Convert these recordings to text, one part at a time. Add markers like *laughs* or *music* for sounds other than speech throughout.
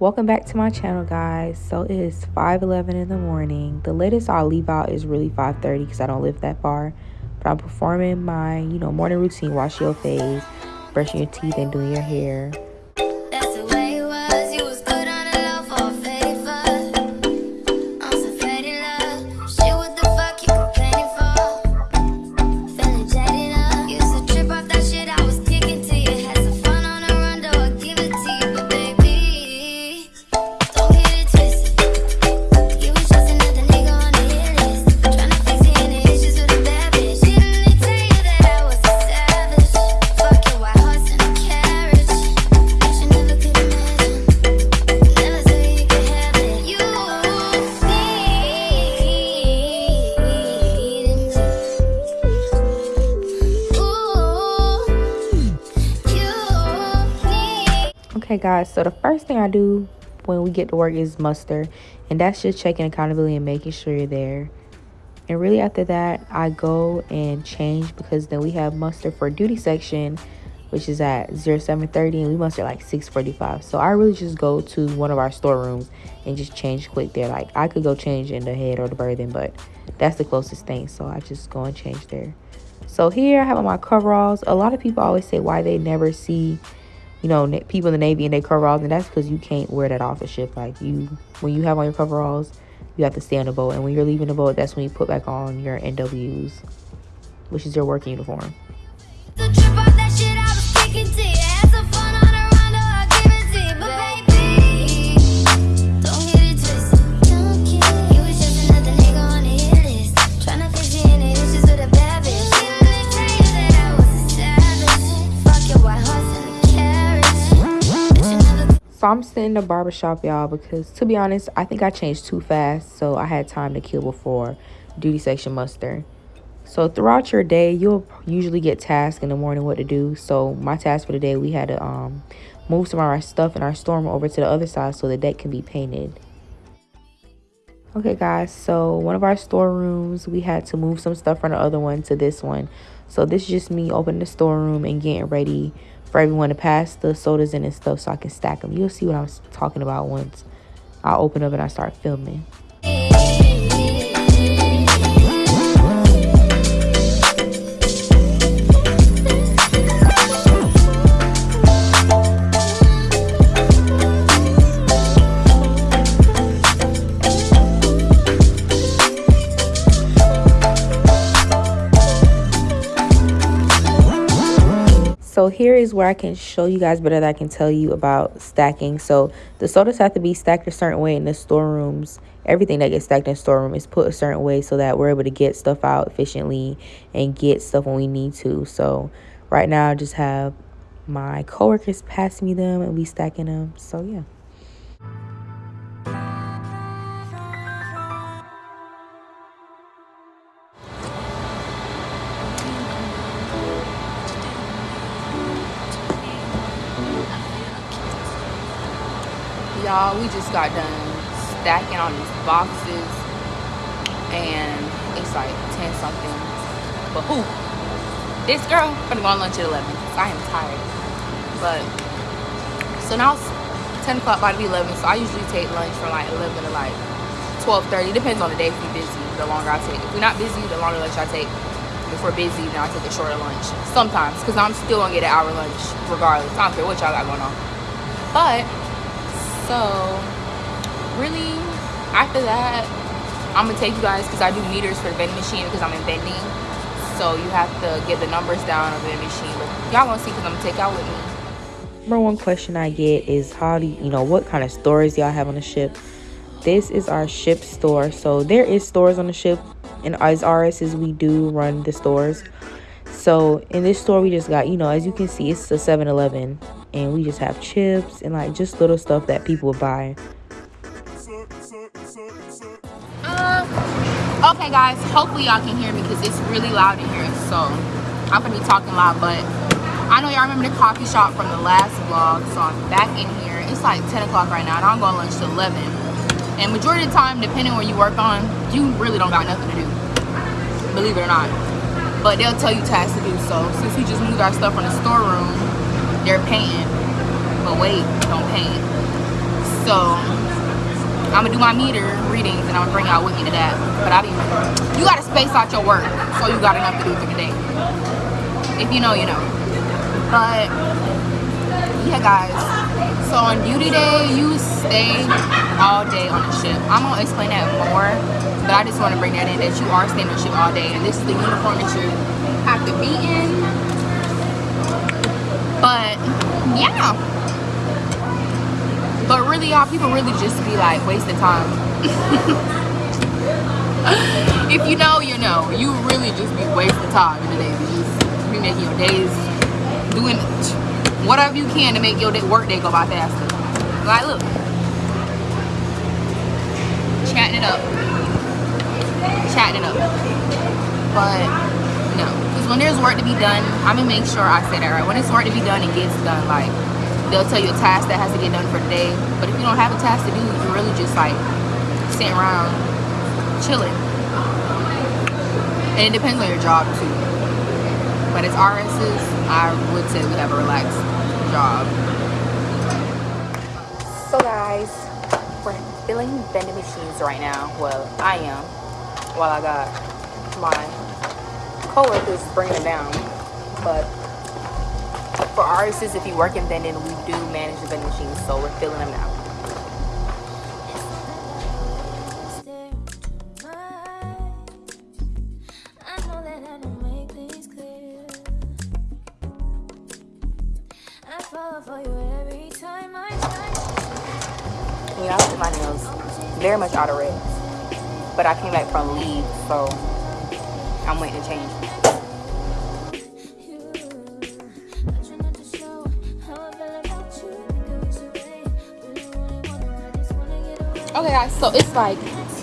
Welcome back to my channel guys. So it is 5:11 in the morning. The latest I'll leave out is really 5:30 because I don't live that far. But I'm performing my, you know, morning routine, wash your face, brushing your teeth and doing your hair. Okay, guys, so the first thing I do when we get to work is muster, and that's just checking accountability and making sure you're there. And really, after that, I go and change because then we have muster for duty section, which is at 0730, and we muster like 645. So I really just go to one of our storerooms and just change quick there. Like I could go change in the head or the berthing, but that's the closest thing. So I just go and change there. So here I have on my coveralls. A lot of people always say why they never see you know, people in the Navy and they coveralls, and that's because you can't wear that off a ship. Like you, when you have on your coveralls, you have to stay on the boat, and when you're leaving the boat, that's when you put back on your NWs, which is your work uniform. I'm sitting in the barbershop, y'all, because to be honest, I think I changed too fast. So I had time to kill before duty section muster. So throughout your day, you'll usually get tasked in the morning what to do. So my task for the day, we had to um, move some of our stuff in our storm over to the other side so the deck can be painted. Okay, guys, so one of our storerooms, we had to move some stuff from the other one to this one. So this is just me opening the storeroom and getting ready for everyone to pass the sodas in and stuff so I can stack them. You'll see what I'm talking about once I open up and I start filming. So here is where I can show you guys better that I can tell you about stacking. So the sodas have to be stacked a certain way in the storerooms. Everything that gets stacked in storeroom is put a certain way so that we're able to get stuff out efficiently and get stuff when we need to. So right now I just have my coworkers pass me them and we stacking them. So yeah. Y'all we just got done stacking on these boxes and it's like 10 something. But who? This girl gonna go on lunch at 11 i am tired. But so now it's 10 o'clock about to be 11 so i usually take lunch from like 11 to like 12:30. depends on the day if we're busy the longer i take. If we're not busy the longer lunch i take. If we're busy then i take a shorter lunch. Sometimes because i'm still gonna get an hour lunch regardless. I don't care what y'all got going on. But so really after that i'm gonna take you guys because i do meters for vending machine because i'm in vending. So you have to get the numbers down of the machine. But y'all gonna see because i'm gonna take y'all with me. Number one question i get is how do you, you know what kind of stores y'all have on the ship? This is our ship store. So there is stores on the ship. And as RSs we do run the stores. So in this store we just got you know as you can see it's a 7-eleven and we just have chips and like just little stuff that people buy. Uh, okay guys, hopefully y'all can hear me because it's really loud in here. So I'm gonna be talking loud, but I know y'all remember the coffee shop from the last vlog. So I'm back in here. It's like 10 o'clock right now and I'm going to lunch to 11. And majority of the time, depending where you work on, you really don't got nothing to do. Believe it or not. But they'll tell you tasks to do so. Since we just moved our stuff from the storeroom they're painting but wait don't paint so I'm gonna do my meter readings and I'm gonna bring y'all with me to that. But I be, you gotta space out your work so you got enough to do for the day. If you know, you know. But yeah, guys. So on duty day, you stay all day on the ship. I'm gonna explain that more, but I just want to bring that in that you are staying on the ship all day, and this is the uniform that you have to be in. But yeah. But really, y'all, people really just be like wasting time. *laughs* if you know, you know. You really just be wasting time in the day. You just be making your days doing whatever you can to make your day, work day go by faster. Like, look. Chatting it up. Chatting it up. But, no. Because when there's work to be done, I'm going to make sure I say that right. When it's work to be done, it gets done. Like, they'll tell you a task that has to get done for the day. But if you don't have a task to do, you're really just, like, sitting around chilling. And it depends on your job, too. But as RSs, I would say we have a relaxed job. So guys, we're filling vending machines right now. Well, I am. While I got my co-workers bringing it down. But for RSs, if you work in vending, we do manage the vending machines. So we're filling them now. y'all see my nails very much out of red but i came back from leave so i'm waiting to change okay guys so it's like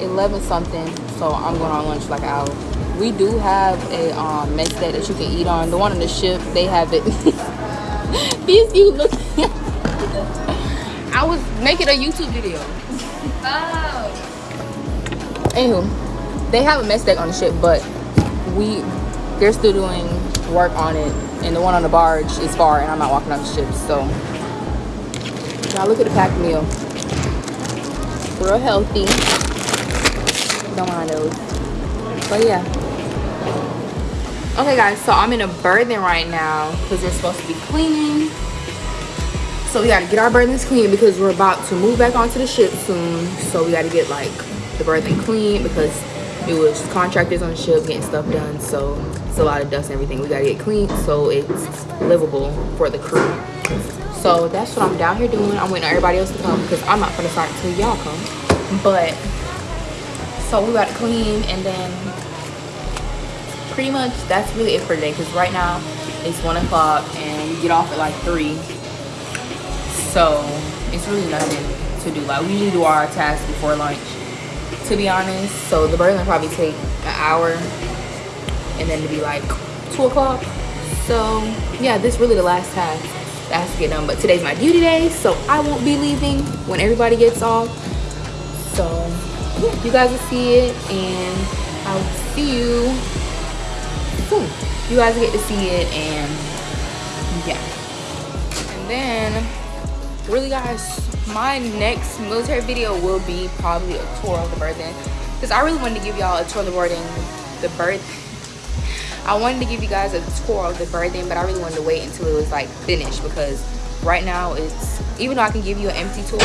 11 something so i'm going on lunch like an hour we do have a um mess that you can eat on the one on the ship they have it *laughs* these you look I was making a YouTube video. Oh. Anywho, they have a mess deck on the ship, but we they're still doing work on it, and the one on the barge is far, and I'm not walking on the ship. So now look at the packed meal. Real healthy. Don't mind those. But yeah. Okay guys, so I'm in a berthing right now because they're supposed to be cleaning so we got to get our berthings clean because we're about to move back onto the ship soon so we got to get like the berthing clean because it was contractors on the ship getting stuff done so it's a lot of dust and everything. We got to get clean so it's livable for the crew. So that's what i'm down here doing. I'm waiting on everybody else to come because i'm not gonna start until y'all come. But so we got to clean and then pretty much that's really it for today because right now it's one o'clock and we get off at like three. So it's really nothing to do. Like we usually do our tasks before lunch to be honest. So the will probably take an hour and then to be like two o'clock. So yeah this is really the last task that has to get done. But today's my duty day so i won't be leaving when everybody gets off. So yeah you guys will see it and i'll see you soon. You guys get to see it and yeah. And then really guys my next military video will be probably a tour of the berthing because i really wanted to give y'all a tour of the boarding the berth i wanted to give you guys a tour of the berthing but i really wanted to wait until it was like finished because right now it's even though i can give you an empty tour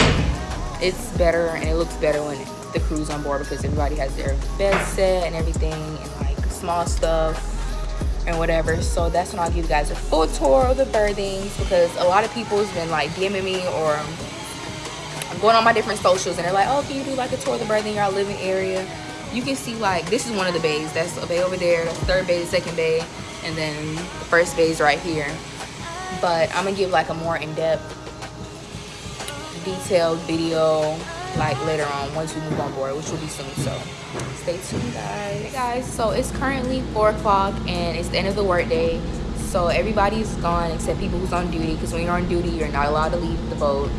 it's better and it looks better when the crew's on board because everybody has their bed set and everything and like small stuff and whatever. So that's when i'll give you guys a full tour of the berthings because a lot of people has been like dming me or i'm going on my different socials and they're like oh can you do like a tour of the berthing your living area. You can see like this is one of the bays that's a bay over there that's third bay second bay and then the first bay is right here. But i'm gonna give like a more in-depth detailed video like later on once we move on board which will be soon so stay tuned guys. Hey guys so it's currently four o'clock and it's the end of the workday so everybody's gone except people who's on duty because when you're on duty you're not allowed to leave the boat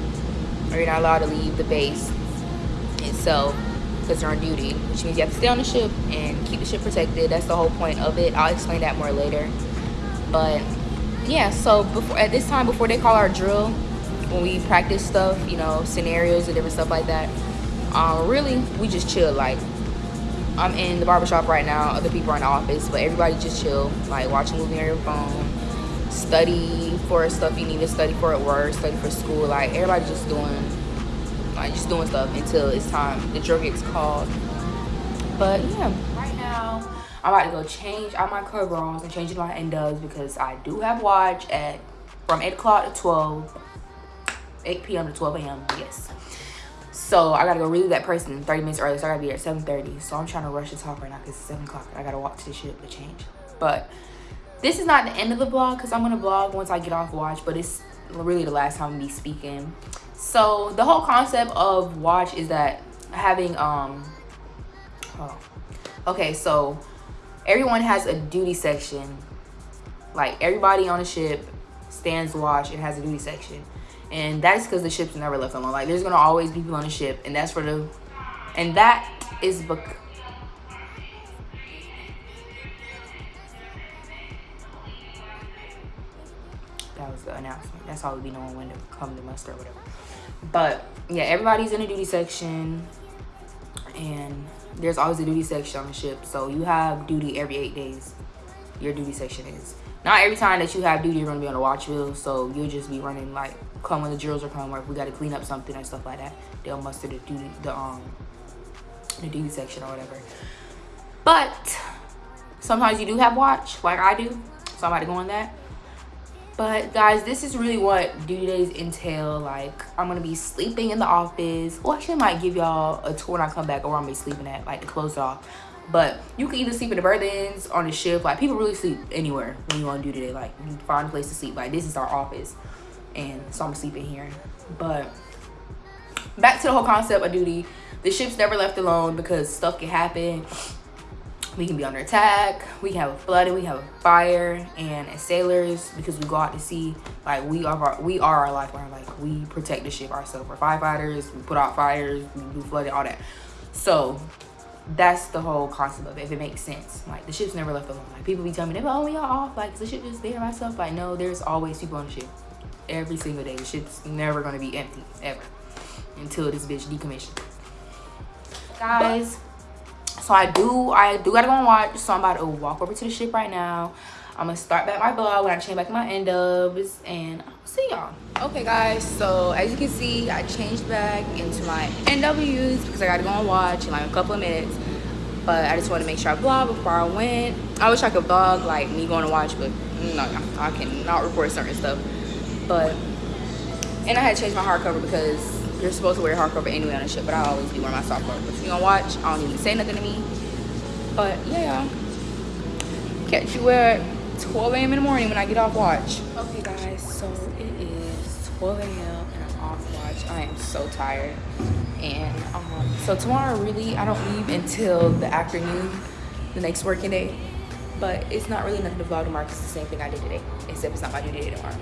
or you're not allowed to leave the base itself because you're on duty which means you have to stay on the ship and keep the ship protected. That's the whole point of it. I'll explain that more later. But yeah so before at this time before they call our drill when we practice stuff, you know, scenarios and different stuff like that. Um, really, we just chill. Like, I'm in the barbershop right now. Other people are in the office, but everybody just chill. Like, watch a movie on your phone, study for stuff you need to study for at work, study for school. Like, everybody just doing, like, just doing stuff until it's time. The drug gets called. But yeah, right now I'm about to go change out my coveralls and change my N-dubs because I do have watch at from 8 o'clock to 12, 8 p.m. to 12 a.m. Yes. So I gotta go relieve that person 30 minutes early. So I gotta be at 7:30. So I'm trying to rush this talk right now because it's 7 o'clock. I gotta walk to the ship to change. But this is not the end of the vlog because I'm gonna vlog once I get off watch. But it's really the last time I'm be speaking. So the whole concept of watch is that having um oh okay so everyone has a duty section like everybody on the ship stands watch and has a duty section and that's because the ship's never left alone. Like there's gonna always be people on the ship and that's for the and that is because that was the announcement. That's how we be knowing when to come to muster or whatever. But yeah everybody's in a duty section and there's always a duty section on the ship. So you have duty every eight days your duty section is. Not every time that you have duty you're going to be on a watch wheel so you'll just be running like come when the drills are coming or if we got to clean up something and stuff like that they'll muster the duty the um the duty section or whatever. But sometimes you do have watch like i do so i'm to go on that. But guys this is really what duty days entail like i'm gonna be sleeping in the office. Well actually I might give y'all a tour when i come back or i'm gonna be sleeping at like to close off but you can either sleep in the berths on the ship like people really sleep anywhere when you on duty. Day like you find a place to sleep. Like this is our office and so i'm sleeping here. But back to the whole concept of duty. The ship's never left alone because stuff can happen. We can be under attack. We have a flood we have a fire. And as sailors because we go out to sea like we are our, we are our lifeline like we protect the ship ourselves. We're firefighters. We put out fires. We do flooding all that. So that's the whole concept of it if it makes sense. Like the ship's never left alone. Like people be telling me oh we are off. Like the ship is there myself like no there's always people on the ship. Every single day the ship's never going to be empty ever until this bitch decommissioned. Guys so i do i do gotta go and watch. So i'm about to walk over to the ship right now i'm gonna start back my vlog when i change back my N-dubs and i'll see y'all. Okay guys so as you can see i changed back into my nws because i gotta go and watch in like a couple of minutes. But i just want to make sure i vlog before i went. I wish i could vlog like me going to watch but no i cannot record certain stuff. But and i had to change my hardcover because you're supposed to wear hardcover anyway on a ship, but I always be wearing my soft cover. But you gonna watch, I don't even say nothing to me. But yeah, catch you at 12 a.m. in the morning when I get off watch. Okay guys, so it is 12 a.m. and I'm off watch. I am so tired. And um, so tomorrow really, I don't leave until the afternoon, the next working day. But it's not really nothing to vlog tomorrow because it's the same thing I did today, except it's not my due day tomorrow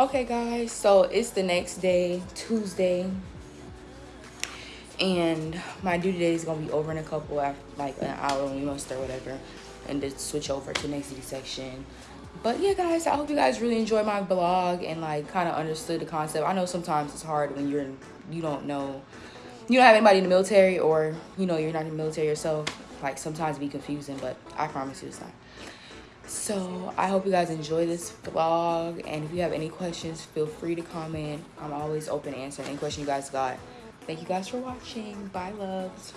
okay guys so it's the next day tuesday and my due date is gonna be over in a couple after like an hour muster or whatever and to switch over to next section. But yeah guys i hope you guys really enjoyed my vlog and like kind of understood the concept. I know sometimes it's hard when you're you don't know you don't have anybody in the military or you know you're not in the military yourself. Like sometimes be confusing but i promise you it's not. So i hope you guys enjoy this vlog and if you have any questions feel free to comment. I'm always open to answering any question you guys got. Thank you guys for watching. Bye loves